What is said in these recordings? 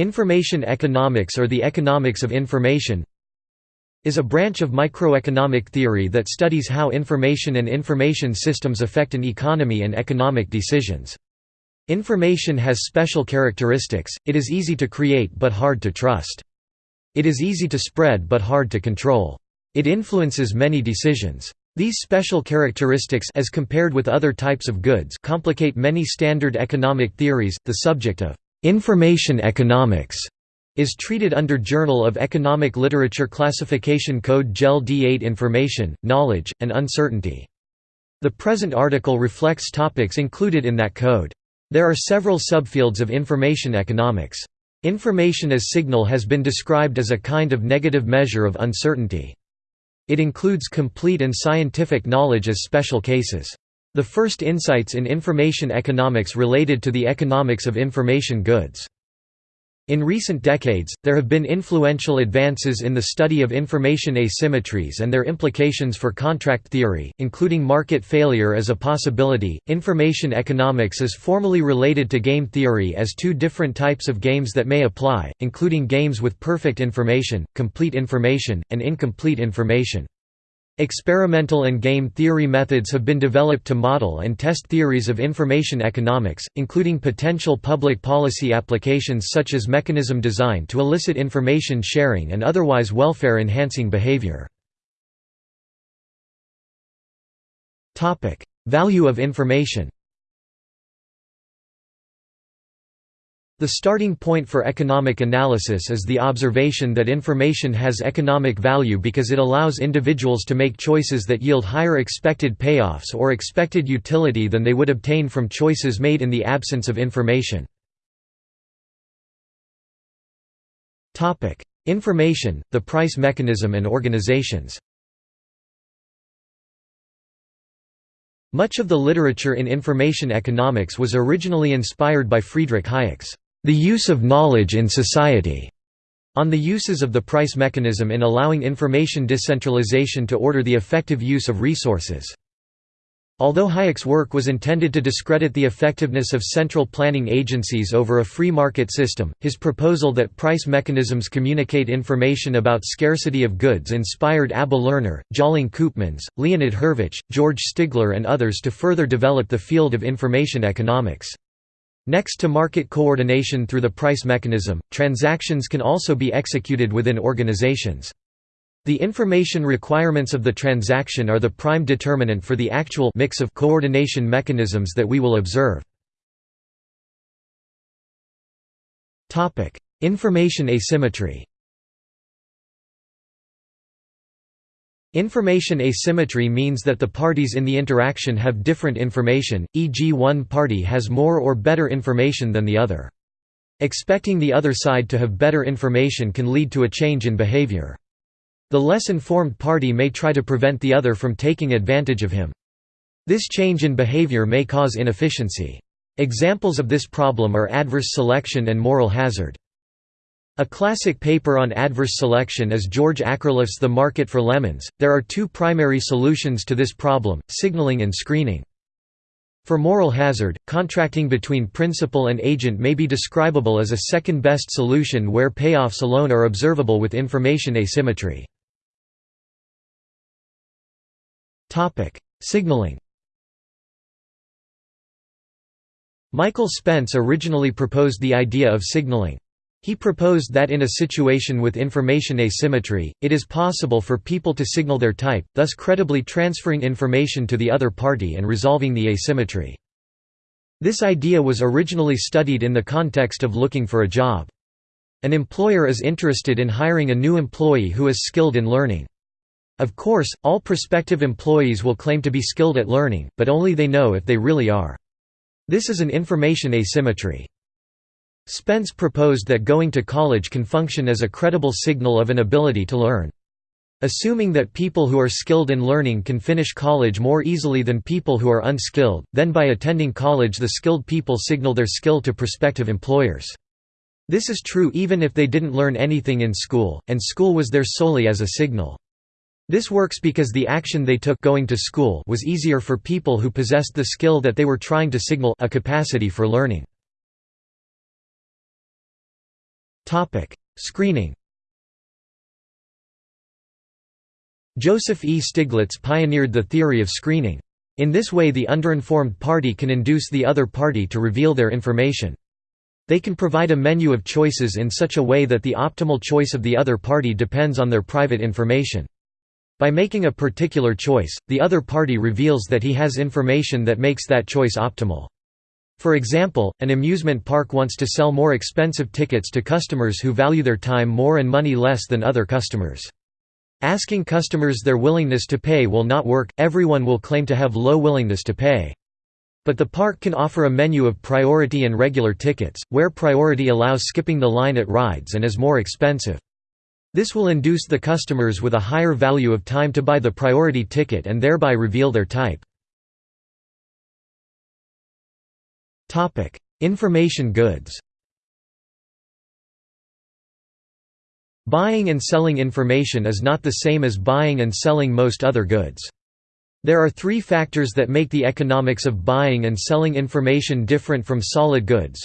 Information economics or the economics of information is a branch of microeconomic theory that studies how information and information systems affect an economy and economic decisions. Information has special characteristics, it is easy to create but hard to trust. It is easy to spread but hard to control. It influences many decisions. These special characteristics as compared with other types of goods complicate many standard economic theories. The subject of information economics is treated under Journal of Economic Literature Classification Code JEL D8 Information, Knowledge, and Uncertainty. The present article reflects topics included in that code. There are several subfields of information economics. Information as signal has been described as a kind of negative measure of uncertainty. It includes complete and scientific knowledge as special cases. The first insights in information economics related to the economics of information goods. In recent decades, there have been influential advances in the study of information asymmetries and their implications for contract theory, including market failure as a possibility. Information economics is formally related to game theory as two different types of games that may apply, including games with perfect information, complete information, and incomplete information. Experimental and game theory methods have been developed to model and test theories of information economics, including potential public policy applications such as mechanism design to elicit information sharing and otherwise welfare-enhancing behavior. Value of information The starting point for economic analysis is the observation that information has economic value because it allows individuals to make choices that yield higher expected payoffs or expected utility than they would obtain from choices made in the absence of information. Information, the price mechanism and organizations. Much of the literature in information economics was originally inspired by Friedrich Hayek's the use of knowledge in society, on the uses of the price mechanism in allowing information decentralization to order the effective use of resources. Although Hayek's work was intended to discredit the effectiveness of central planning agencies over a free market system, his proposal that price mechanisms communicate information about scarcity of goods inspired Abba Lerner, Tjalling Koopmans, Leonid Hurwicz, George Stigler and others to further develop the field of information economics. Next to market coordination through the price mechanism, transactions can also be executed within organizations. The information requirements of the transaction are the prime determinant for the actual mix of coordination mechanisms that we will observe. Information asymmetry Information asymmetry means that the parties in the interaction have different information, e.g. one party has more or better information than the other. Expecting the other side to have better information can lead to a change in behavior. The less informed party may try to prevent the other from taking advantage of him. This change in behavior may cause inefficiency. Examples of this problem are adverse selection and moral hazard. A classic paper on adverse selection is George Akerlof's The Market for Lemons. There are two primary solutions to this problem, signaling and screening. For moral hazard, contracting between principal and agent may be describable as a second-best solution where payoffs alone are observable with information asymmetry. Signaling Michael Spence originally proposed the idea of signaling. He proposed that in a situation with information asymmetry, it is possible for people to signal their type, thus credibly transferring information to the other party and resolving the asymmetry. This idea was originally studied in the context of looking for a job. An employer is interested in hiring a new employee who is skilled in learning. Of course, all prospective employees will claim to be skilled at learning, but only they know if they really are. This is an information asymmetry. Spence proposed that going to college can function as a credible signal of an ability to learn. Assuming that people who are skilled in learning can finish college more easily than people who are unskilled, then by attending college the skilled people signal their skill to prospective employers. This is true even if they didn't learn anything in school, and school was there solely as a signal. This works because the action they took going to school was easier for people who possessed the skill that they were trying to signal a capacity for learning. Screening Joseph E. Stiglitz pioneered the theory of screening. In this way the underinformed party can induce the other party to reveal their information. They can provide a menu of choices in such a way that the optimal choice of the other party depends on their private information. By making a particular choice, the other party reveals that he has information that makes that choice optimal. For example, an amusement park wants to sell more expensive tickets to customers who value their time more and money less than other customers. Asking customers their willingness to pay will not work, everyone will claim to have low willingness to pay. But the park can offer a menu of priority and regular tickets, where priority allows skipping the line at rides and is more expensive. This will induce the customers with a higher value of time to buy the priority ticket and thereby reveal their type. Information goods Buying and selling information is not the same as buying and selling most other goods. There are three factors that make the economics of buying and selling information different from solid goods.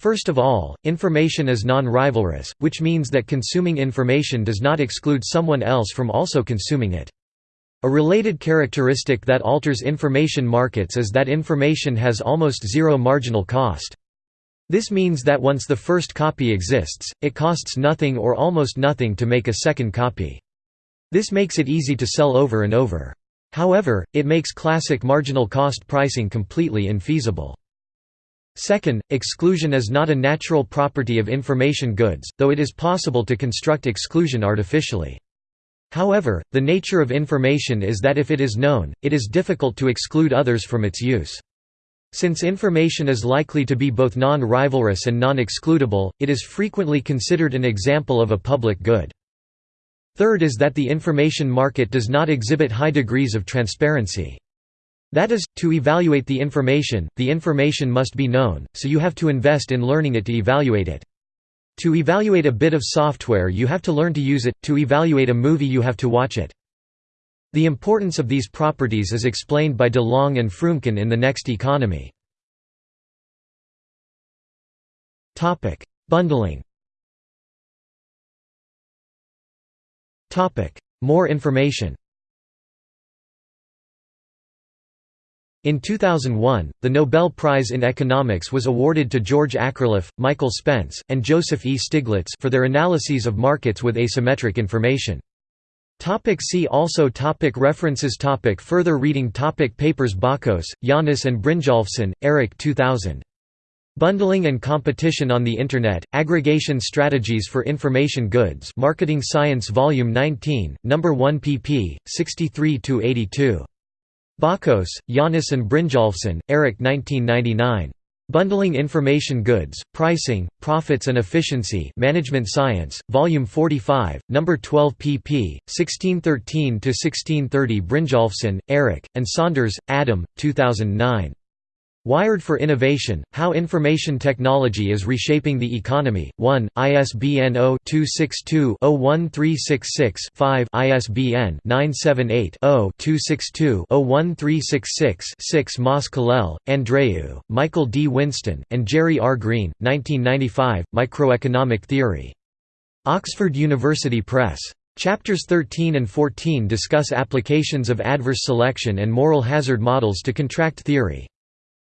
First of all, information is non-rivalrous, which means that consuming information does not exclude someone else from also consuming it. A related characteristic that alters information markets is that information has almost zero marginal cost. This means that once the first copy exists, it costs nothing or almost nothing to make a second copy. This makes it easy to sell over and over. However, it makes classic marginal cost pricing completely infeasible. Second, exclusion is not a natural property of information goods, though it is possible to construct exclusion artificially. However, the nature of information is that if it is known, it is difficult to exclude others from its use. Since information is likely to be both non-rivalrous and non-excludable, it is frequently considered an example of a public good. Third is that the information market does not exhibit high degrees of transparency. That is, to evaluate the information, the information must be known, so you have to invest in learning it to evaluate it. To evaluate a bit of software you have to learn to use it, to evaluate a movie you have to watch it. The importance of these properties is explained by de Long and Froomkin in The Next Economy. Bundling More information In 2001, the Nobel Prize in Economics was awarded to George Akerlof, Michael Spence, and Joseph E. Stiglitz for their analyses of markets with asymmetric information. Topic see also topic References topic Further reading topic Papers Bakos, Yanis and Brynjolfsson, Eric 2000. Bundling and Competition on the Internet, Aggregation Strategies for Information Goods Marketing Science Volume 19, No. 1 pp. 63–82. Bakos, Yanis and Brynjolfsson, Eric 1999. Bundling Information Goods, Pricing, Profits and Efficiency Management Science, Volume 45, No. 12 pp. 1613–1630 Brynjolfsson, Eric, and Saunders, Adam, 2009. Wired for Innovation, How Information Technology is Reshaping the Economy, 1, ISBN 0-262-01366-5 ISBN 978-0-262-01366-6 Mas Colell, Andreu, Michael D. Whinston, and Jerry R. Green, 1995, Microeconomic Theory. Oxford University Press. Chapters 13 and 14 discuss applications of adverse selection and moral hazard models to contract theory.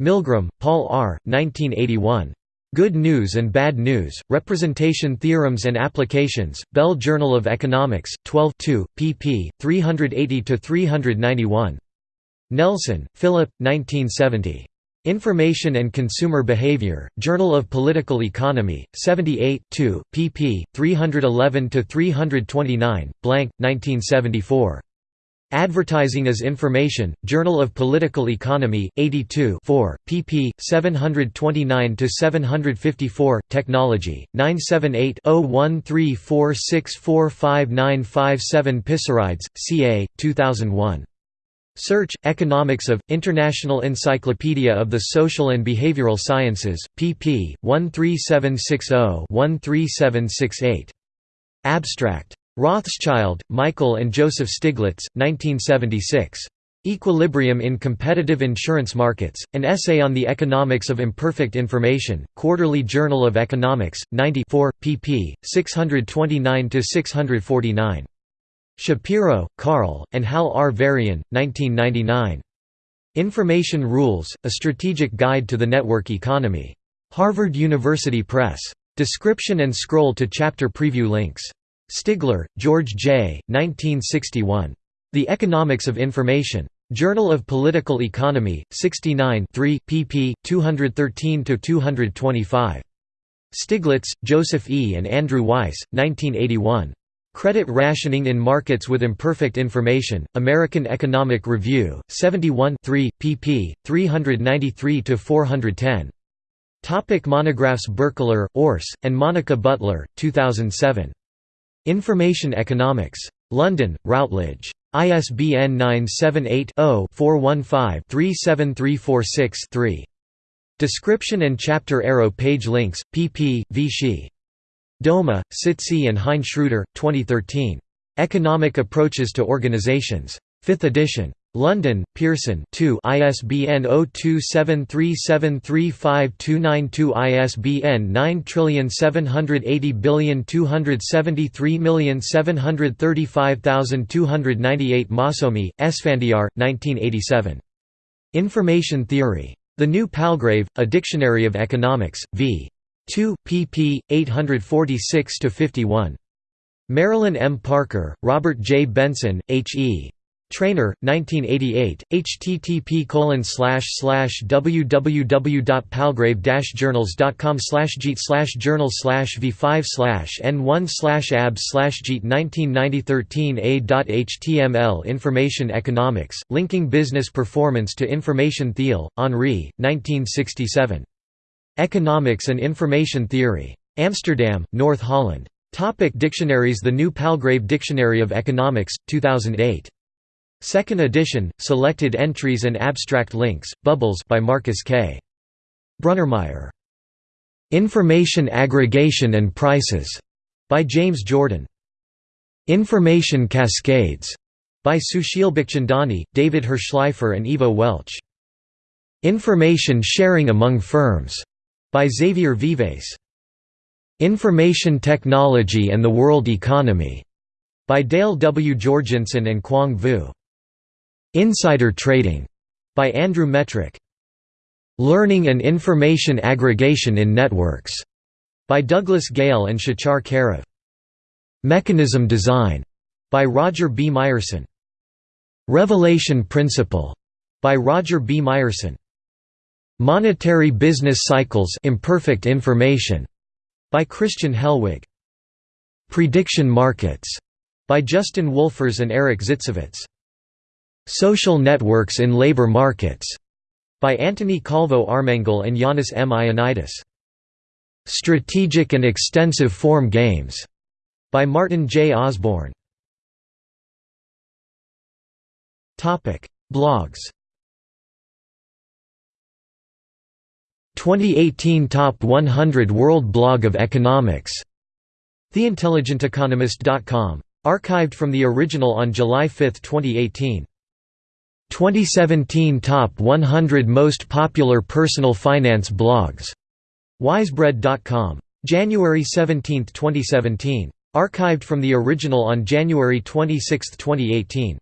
Milgrom, Paul R., 1981. Good News and Bad News, Representation Theorems and Applications, Bell Journal of Economics, 12 2, pp. 380–391. Nelson, Philip, 1970. Information and Consumer Behavior, Journal of Political Economy, 78 2, pp. 311–329, blank, 1974. Advertising as Information, Journal of Political Economy, 82 4, pp. 729–754, Technology, 978-0134645957 Pissarides, C.A., 2001. Search, Economics of, International Encyclopedia of the Social and Behavioral Sciences, pp. 13760–13768. Abstract. Rothschild, Michael and Joseph Stiglitz, 1976. Equilibrium in Competitive Insurance Markets, An Essay on the Economics of Imperfect Information, Quarterly Journal of Economics, 94, pp. 629–649. Shapiro, Carl, and Hal R. Varian, 1999. Information Rules, A Strategic Guide to the Network Economy. Harvard University Press. Description and scroll to chapter preview links. Stigler, George J., 1961. The Economics of Information. Journal of Political Economy, 69 3, pp. 213–225. Stiglitz, Joseph E. and Andrew Weiss, 1981. Credit Rationing in Markets with Imperfect Information, American Economic Review, 71 3, pp. 393–410. Topic monographs Birchler, Urs, and Monica Butler, 2007. Information Economics. London, Routledge. ISBN 978-0-415-37346-3. Description and chapter arrow page links, pp. Vichy. Douma, Sytse and Hein Schreuder, 2013. Economic Approaches to Organizations. 5th edition. London, Pearson 2 ISBN 0273735292 ISBN 9780273735298 Maasoumi, Esfandiar, 1987. Information Theory. The New Palgrave, A Dictionary of Economics, v. 2, pp. 846–51. Marilyn M. Parker, Robert J. Benson, H. E. Trainor, 1988, http www.palgrave-journals.com jeet journal v5 n1 ab jeet 1990 a.html Information Economics, Linking Business Performance to Information Theil, Henri, 1967. Economics and Information Theory. Amsterdam, North Holland. Topic dictionaries The New Palgrave Dictionary of Economics, 2008. Second edition, selected entries and abstract links, Bubbles by Marcus K. Brunnermeier. Information Aggregation and Prices by James Jordan. Information Cascades by Sushil Bikhchandani, David Hirshleifer and Ivo Welch. Information Sharing Among Firms by Xavier Vives. Information Technology and the World Economy by Dale W. Jorgenson and Quang Vu. Insider Trading by Andrew Metrick. Learning and Information Aggregation in Networks by Douglas Gale and Shachar Kariv. Mechanism Design by Roger B. Myerson. Revelation Principle by Roger B. Myerson. Monetary Business Cycles Imperfect Information by Christian Hellwig. Prediction Markets by Justin Wolfers and Eric Zitzewitz. Social Networks in Labor Markets by Antony Calvo Armengol and Yanis M. Ioannides. Strategic and Extensive Form Games by Martin J. Osborne. Blogs 2018 Top 100 World Blog of Economics TheIntelligentEconomist.com. Archived from the original on July 5, 2018. 2017 Top 100 Most Popular Personal Finance Blogs. Wisebread.com. January 17, 2017. Archived from the original on January 26, 2018.